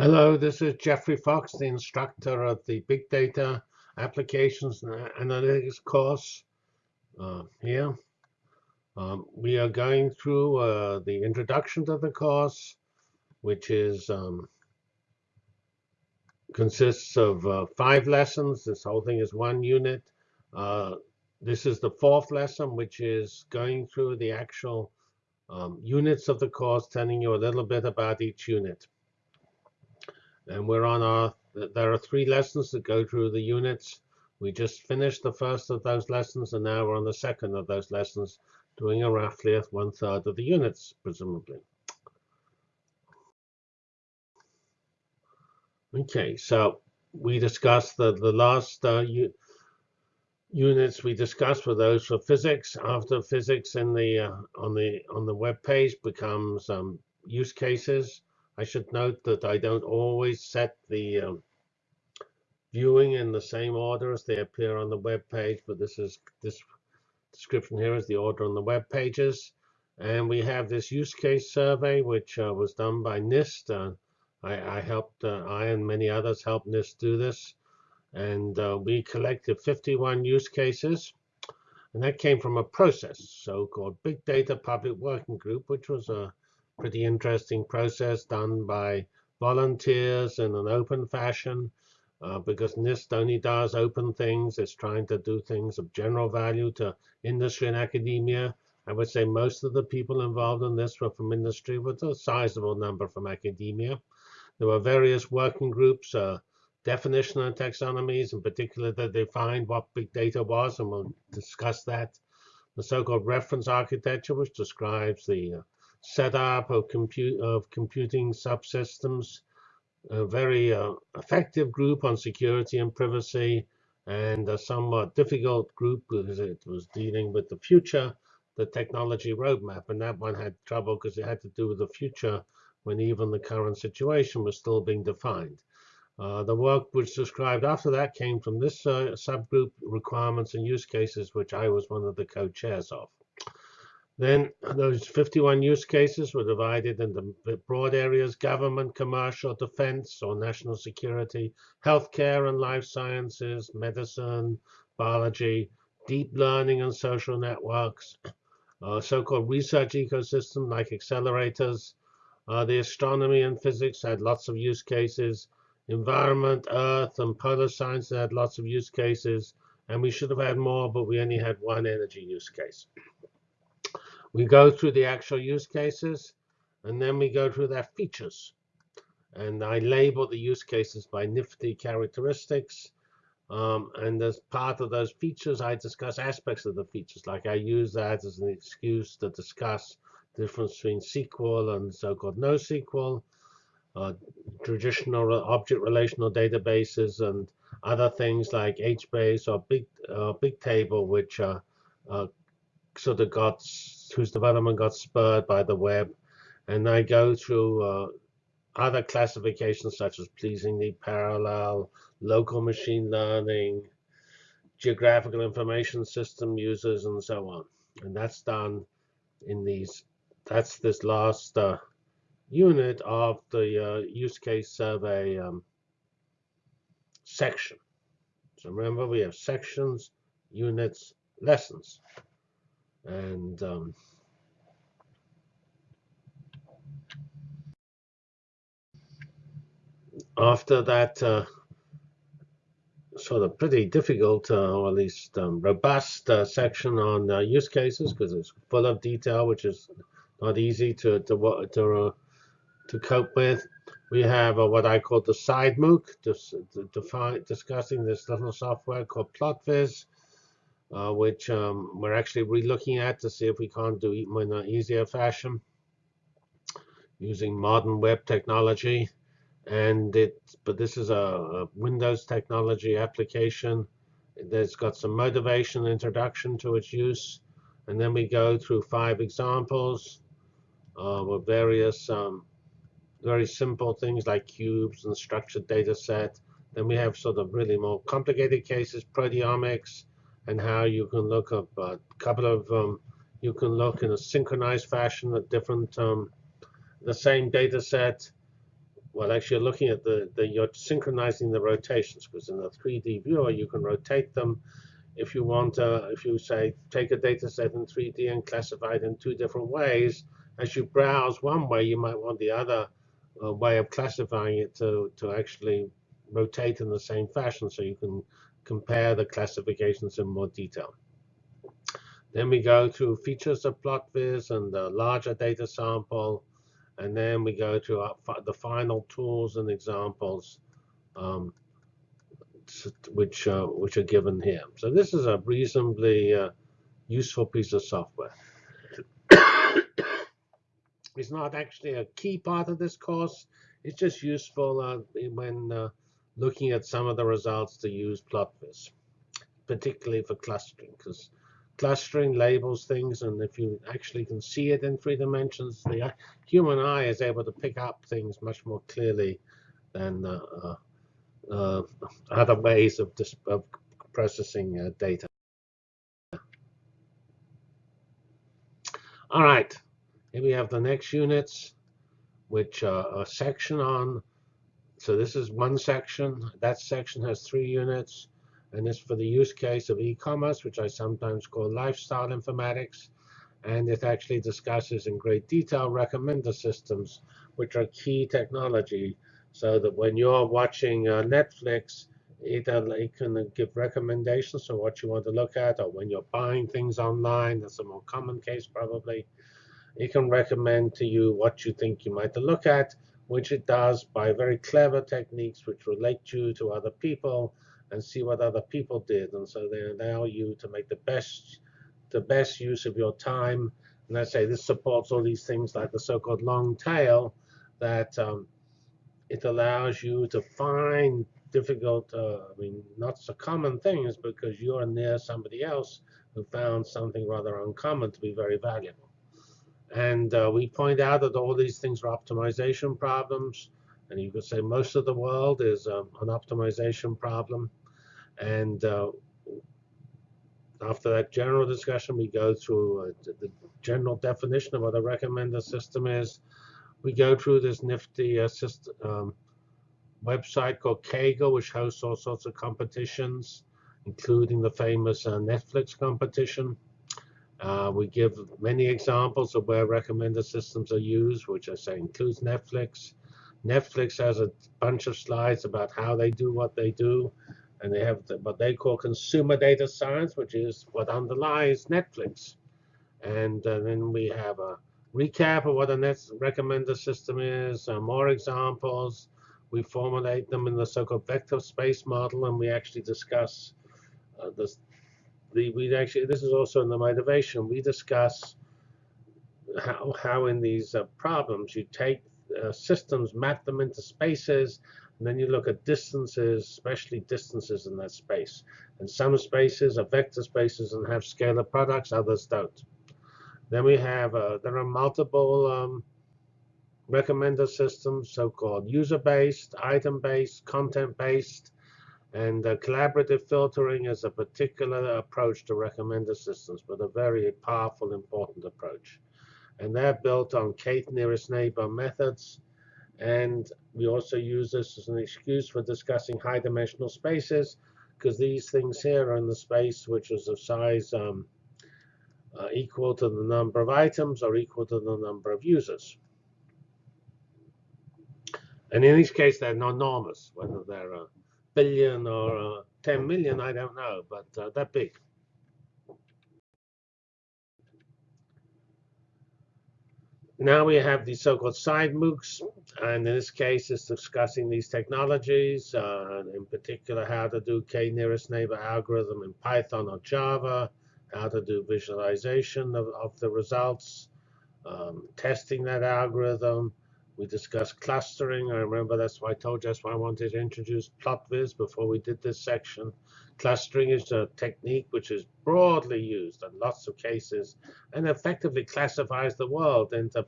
Hello, this is Geoffrey Fox, the instructor of the Big Data Applications and Analytics course uh, here. Um, we are going through uh, the introduction to the course, which is um, consists of uh, five lessons. This whole thing is one unit. Uh, this is the fourth lesson, which is going through the actual um, units of the course, telling you a little bit about each unit and we're on our, there are three lessons that go through the units. We just finished the first of those lessons, and now we're on the second of those lessons, doing a roughly one third of the units, presumably. Okay, so we discussed the, the last uh, units we discussed were those for physics. After physics in the uh, on the on the web page becomes um, use cases. I should note that I don't always set the um, viewing in the same order as they appear on the web page, but this is this description here is the order on the web pages. And we have this use case survey, which uh, was done by NIST. Uh, I, I, helped, uh, I and many others helped NIST do this. And uh, we collected 51 use cases. And that came from a process, so-called Big Data Public Working Group, which was a pretty interesting process done by volunteers in an open fashion uh, because NIST only does open things. It's trying to do things of general value to industry and academia. I would say most of the people involved in this were from industry, with a sizable number from academia. There were various working groups, uh, definition and taxonomies, in particular that defined what big data was, and we'll discuss that. The so-called reference architecture, which describes the uh, setup of, compute, of computing subsystems, a very uh, effective group on security and privacy, and a somewhat difficult group because it was dealing with the future, the technology roadmap. And that one had trouble because it had to do with the future when even the current situation was still being defined. Uh, the work which described after that came from this uh, subgroup requirements and use cases, which I was one of the co-chairs of. Then those 51 use cases were divided into broad areas, government, commercial, defense or national security, healthcare and life sciences, medicine, biology, deep learning and social networks, uh, so-called research ecosystem like accelerators. Uh, the astronomy and physics had lots of use cases. Environment, earth, and polar science had lots of use cases. And we should have had more, but we only had one energy use case. We go through the actual use cases, and then we go through their features. And I label the use cases by nifty characteristics. Um, and as part of those features, I discuss aspects of the features. Like I use that as an excuse to discuss the difference between SQL and so-called NoSQL, uh, traditional object relational databases, and other things like HBase or Big uh, Bigtable, which uh, sort of got whose development got spurred by the web. And I go through uh, other classifications such as pleasingly parallel, local machine learning, geographical information system users, and so on. And that's done in these, that's this last uh, unit of the uh, use case survey um, section. So remember, we have sections, units, lessons. And um, after that uh, sort of pretty difficult, uh, or at least um, robust uh, section on uh, use cases, because it's full of detail, which is not easy to to to, uh, to cope with. We have uh, what I call the side MOOC, just discussing this little software called PlotViz, uh, which um, we're actually re-looking at to see if we can't do it in an easier fashion using modern web technology. And it, but this is a, a Windows technology application. That's got some motivation introduction to its use. And then we go through five examples uh, with various um, very simple things like cubes and structured data set. Then we have sort of really more complicated cases, proteomics, and how you can look up a couple of um, you can look in a synchronized fashion at different um, the same data set well, actually, you're looking at the, the you're synchronizing the rotations because in the 3D viewer you can rotate them. If you want, uh, if you say take a data set in 3D and classify it in two different ways, as you browse one way, you might want the other uh, way of classifying it to to actually rotate in the same fashion, so you can compare the classifications in more detail. Then we go through features of PlotViz and the larger data sample. And then we go to our, the final tools and examples, um, which, uh, which are given here. So this is a reasonably uh, useful piece of software. it's not actually a key part of this course. It's just useful uh, when uh, looking at some of the results to use PlotViz, particularly for clustering, because clustering labels things, and if you actually can see it in three dimensions, the human eye is able to pick up things much more clearly than uh, uh other ways of, of processing uh, data. All right, here we have the next units, which are a section on. So this is one section. That section has three units and it's for the use case of e-commerce, which I sometimes call lifestyle informatics. And it actually discusses in great detail recommender systems, which are key technology, so that when you're watching uh, Netflix, it, uh, it, can give recommendations for what you want to look at, or when you're buying things online, that's a more common case probably. It can recommend to you what you think you might look at, which it does by very clever techniques which relate you to other people and see what other people did. And so they allow you to make the best the best use of your time. And I say this supports all these things like the so-called long tail that um, it allows you to find difficult, uh, I mean, not so common things because you're near somebody else who found something rather uncommon to be very valuable. And uh, we point out that all these things are optimization problems. And you could say most of the world is um, an optimization problem. And uh, after that general discussion, we go through uh, the general definition of what a recommender system is. We go through this nifty uh, system, um, website called Kaggle, which hosts all sorts of competitions, including the famous uh, Netflix competition. Uh, we give many examples of where recommender systems are used, which I say includes Netflix. Netflix has a bunch of slides about how they do what they do and they have the, what they call consumer data science, which is what underlies Netflix. And uh, then we have a recap of what a net recommender system is, uh, more examples. We formulate them in the so-called vector space model, and we actually discuss uh, this. The, we actually this is also in the motivation. We discuss how how in these uh, problems you take uh, systems, map them into spaces, and then you look at distances, especially distances in that space. And some spaces are vector spaces and have scalar products, others don't. Then we have, uh, there are multiple um, recommender systems, so-called user-based, item-based, content-based, and uh, collaborative filtering is a particular approach to recommender systems, but a very powerful, important approach. And they're built on k nearest neighbor methods and we also use this as an excuse for discussing high dimensional spaces, because these things here are in the space which is of size um, uh, equal to the number of items or equal to the number of users. And in each case, they're enormous, whether they're a billion or 10 million, I don't know, but uh, they're big. Now we have these so-called side MOOCs, and in this case, it's discussing these technologies, uh, in particular how to do k-nearest neighbor algorithm in Python or Java, how to do visualization of, of the results, um, testing that algorithm. We discussed clustering. I remember that's why I told you that's why I wanted to introduce PlotViz before we did this section. Clustering is a technique which is broadly used in lots of cases and effectively classifies the world into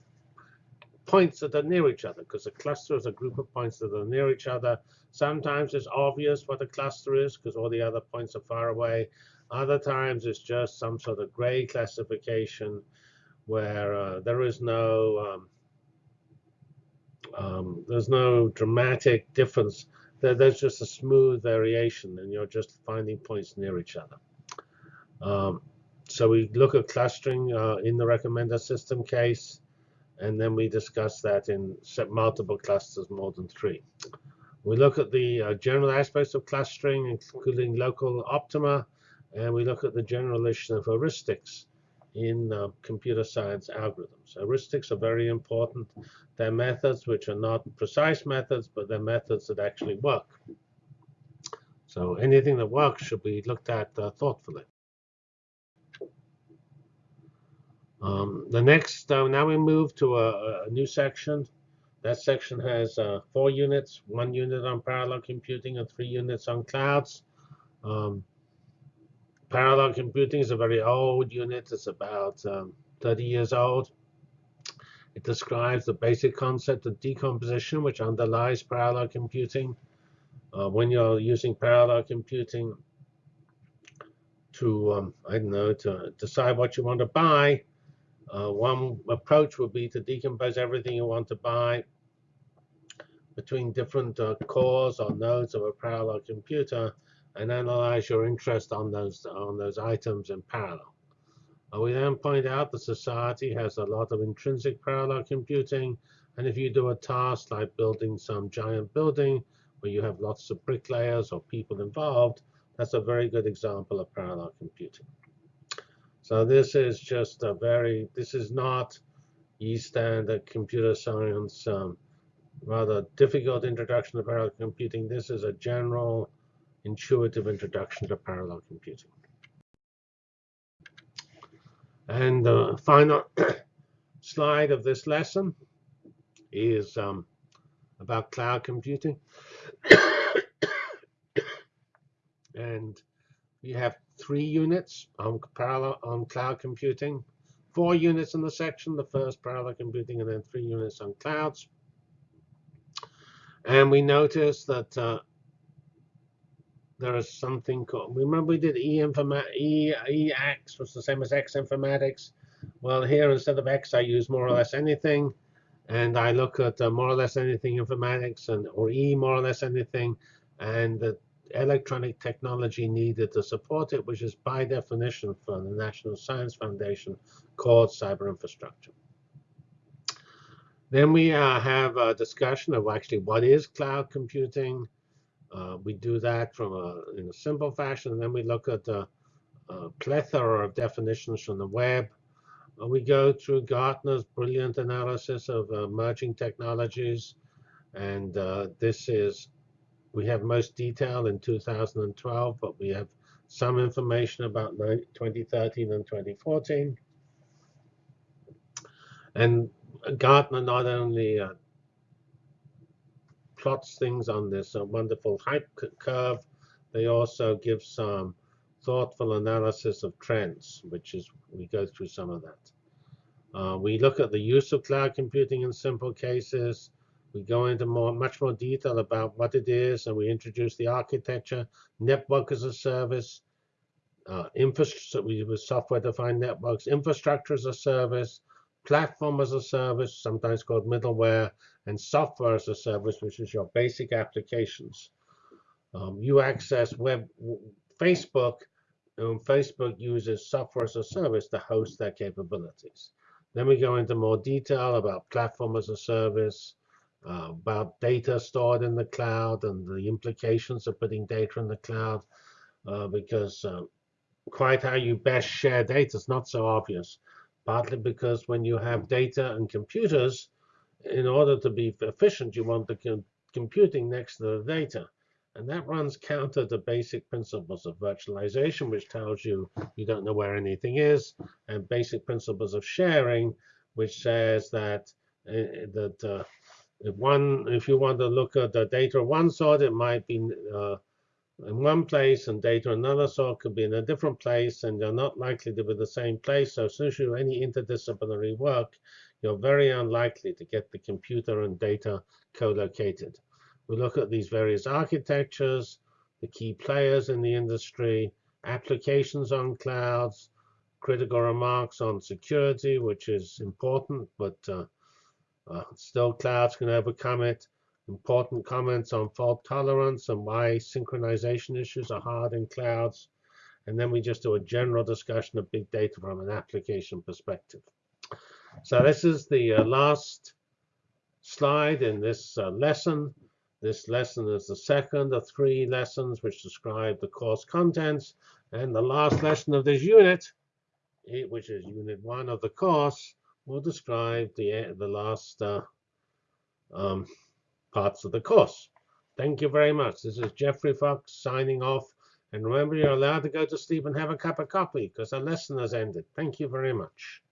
points that are near each other because a cluster is a group of points that are near each other. Sometimes it's obvious what a cluster is because all the other points are far away. Other times it's just some sort of gray classification where uh, there is no um, Um, there's no dramatic difference. There, there's just a smooth variation, and you're just finding points near each other. Um, so we look at clustering uh, in the recommender system case, and then we discuss that in multiple clusters more than three. We look at the uh, general aspects of clustering, including local optima, and we look at the generalization of heuristics in uh, computer science algorithms. Heuristics are very important. They're methods which are not precise methods, but they're methods that actually work. So anything that works should be looked at uh, thoughtfully. Um, the next, uh, now we move to a, a, new section. That section has uh, four units, one unit on parallel computing and three units on clouds. Um, parallel computing is a very old unit. It's about um, 30 years old. It describes the basic concept of decomposition, which underlies parallel computing. Uh, when you're using parallel computing to, um, I don't know, to decide what you want to buy, uh, one approach would be to decompose everything you want to buy between different uh, cores or nodes of a parallel computer and analyze your interest on those on those items in parallel. We then point out that society has a lot of intrinsic parallel computing, and if you do a task like building some giant building where you have lots of bricklayers or people involved, that's a very good example of parallel computing. So this is just a very, this is not e-standard computer science, um, rather difficult introduction to parallel computing. This is a general intuitive introduction to parallel computing. And the final slide of this lesson is um, about cloud computing. and we have three units on parallel on cloud computing, four units in the section, the first parallel computing, and then three units on clouds. And we notice that uh, there is something called, remember we did E, informa e, EX was the same as X informatics. Well, here instead of X, I use more or less anything. And I look at uh, more or less anything informatics and or E more or less anything. And the electronic technology needed to support it, which is by definition for the National Science Foundation called cyber infrastructure. Then we uh, have a discussion of actually what is cloud computing. Uh, we do that from a, in a simple fashion, and then we look at a, a plethora of definitions from the web. Uh, we go through Gartner's brilliant analysis of emerging technologies, and uh, this is we have most detail in 2012, but we have some information about 2013 and 2014. And Gartner not only uh, plots things on this uh, wonderful hype curve, they also give some thoughtful analysis of trends, which is we go through some of that. Uh, we look at the use of cloud computing in simple cases. We go into more, much more detail about what it is, and we introduce the architecture, network as a service, uh, infrastructure. Use software-defined networks, infrastructure as a service, platform as a service, sometimes called middleware, and software as a service, which is your basic applications. Um, you access web Facebook, and Facebook uses software as a service to host their capabilities. Then we go into more detail about platform as a service, uh, about data stored in the cloud and the implications of putting data in the cloud, uh, because uh, quite how you best share data is not so obvious. Partly because when you have data and computers, in order to be efficient, you want the com computing next to the data. And that runs counter to basic principles of virtualization, which tells you you don't know where anything is, and basic principles of sharing, which says that uh, that uh, if one, if you want to look at the data of one sort, it might be uh, in one place, and data another sort could be in a different place, and they're not likely to be the same place. So as you do any interdisciplinary work, you're very unlikely to get the computer and data co-located. We look at these various architectures, the key players in the industry, applications on clouds, critical remarks on security, which is important, but uh, Uh, still, clouds can overcome it. Important comments on fault tolerance and why synchronization issues are hard in clouds. And then we just do a general discussion of big data from an application perspective. So this is the uh, last slide in this uh, lesson. This lesson is the second of three lessons which describe the course contents. And the last lesson of this unit, which is unit one of the course, will describe the, the last uh, um, parts of the course. Thank you very much. This is Geoffrey Fox signing off. And remember, you're allowed to go to sleep and have a cup of coffee because the lesson has ended. Thank you very much.